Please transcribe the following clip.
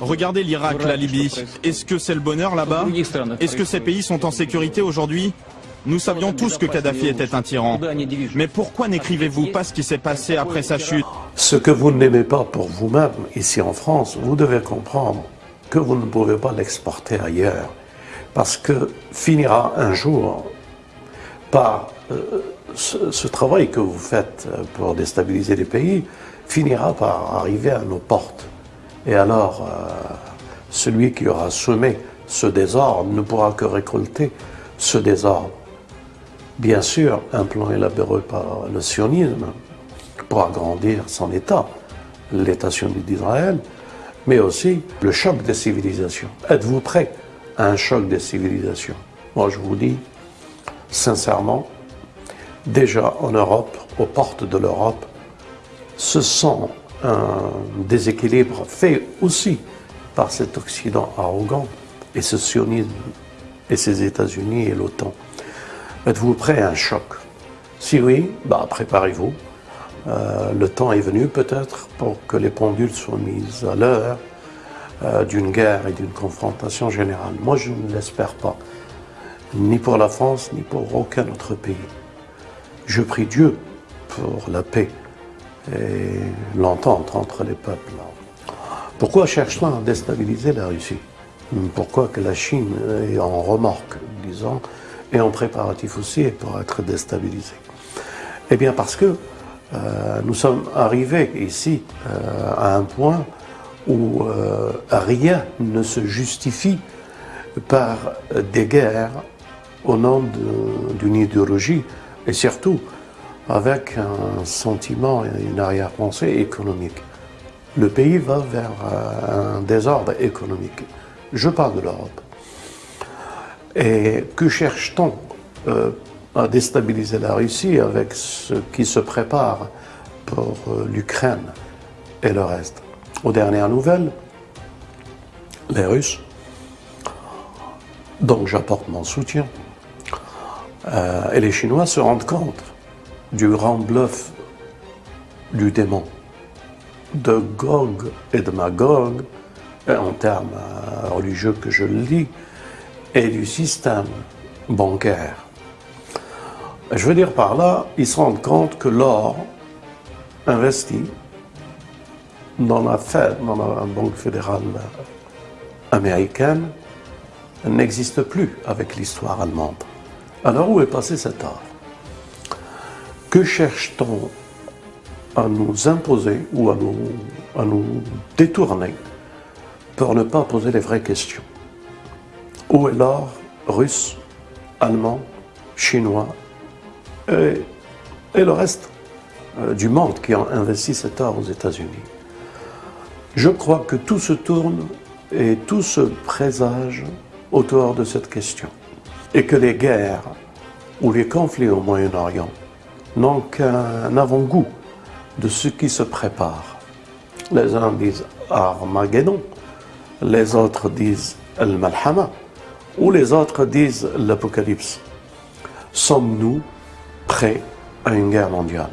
Regardez l'Irak, la Libye. Est-ce que c'est le bonheur là-bas Est-ce que ces pays sont en sécurité aujourd'hui Nous savions tous que Kadhafi était un tyran. Mais pourquoi n'écrivez-vous pas ce qui s'est passé après sa chute Ce que vous n'aimez pas pour vous-même, ici en France, vous devez comprendre que vous ne pouvez pas l'exporter ailleurs. Parce que finira un jour par euh, ce, travail que vous faites pour déstabiliser les pays, finira par arriver à nos portes. Et alors, euh, celui qui aura semé ce désordre ne pourra que récolter ce désordre. Bien sûr, un plan élaboré par le sionisme pour agrandir son État, l'État sioniste d'Israël, mais aussi le choc des civilisations. Êtes-vous prêt à un choc des civilisations? Moi, je vous dis, sincèrement, déjà en Europe, aux portes de l'Europe, ce sont un déséquilibre fait aussi par cet Occident arrogant et ce sionisme et ces États-Unis et l'OTAN. Êtes-vous prêt à un choc? Si oui, bah, préparez-vous. Euh, le temps est venu peut-être pour que les pendules soient mises à l'heure euh, d'une guerre et d'une confrontation générale. Moi, je ne l'espère pas, ni pour la France, ni pour aucun autre pays. Je prie Dieu pour la paix et l'entente entre les peuples. Pourquoi cherche-t-on à déstabiliser la Russie? Pourquoi que la Chine est en remorque, disons, et en préparatif aussi pour être déstabilisée? Eh bien parce que euh, nous sommes arrivés ici euh, à un point où euh, rien ne se justifie par des guerres au nom d'une idéologie et surtout avec un sentiment et une arrière-pensée économique. Le pays va vers euh, un désordre économique. Je parle de l'Europe. Et que cherche-t-on euh, à déstabiliser la Russie avec ce qui se prépare pour euh, l'Ukraine et le reste? Aux dernières nouvelles, les Russes, donc j'apporte mon soutien, et les Chinois se rendent compte du grand bluff du démon, de Gog et de Magog, en termes religieux que je lis, et du système bancaire. Je veux dire par là, ils se rendent compte que l'or investi dans la Fed, dans la Banque fédérale américaine, n'existe plus avec l'histoire allemande. Alors où est passé cet or? Que cherche-t-on à nous imposer ou à nous, à nous détourner pour ne pas poser les vraies questions? Où est l'or russe, allemand, chinois et, le reste euh, du monde qui a investi cet or aux États-Unis? Je crois que tout se tourne et tout se présage autour de cette question. Et que les guerres ou les conflits au Moyen-Orient n'ont qu'un avant-goût de ce qui se prépare. Les uns disent Armageddon, les autres disent Al-Malhama, ou les autres disent l'Apocalypse. Sommes-nous prêts à une guerre mondiale?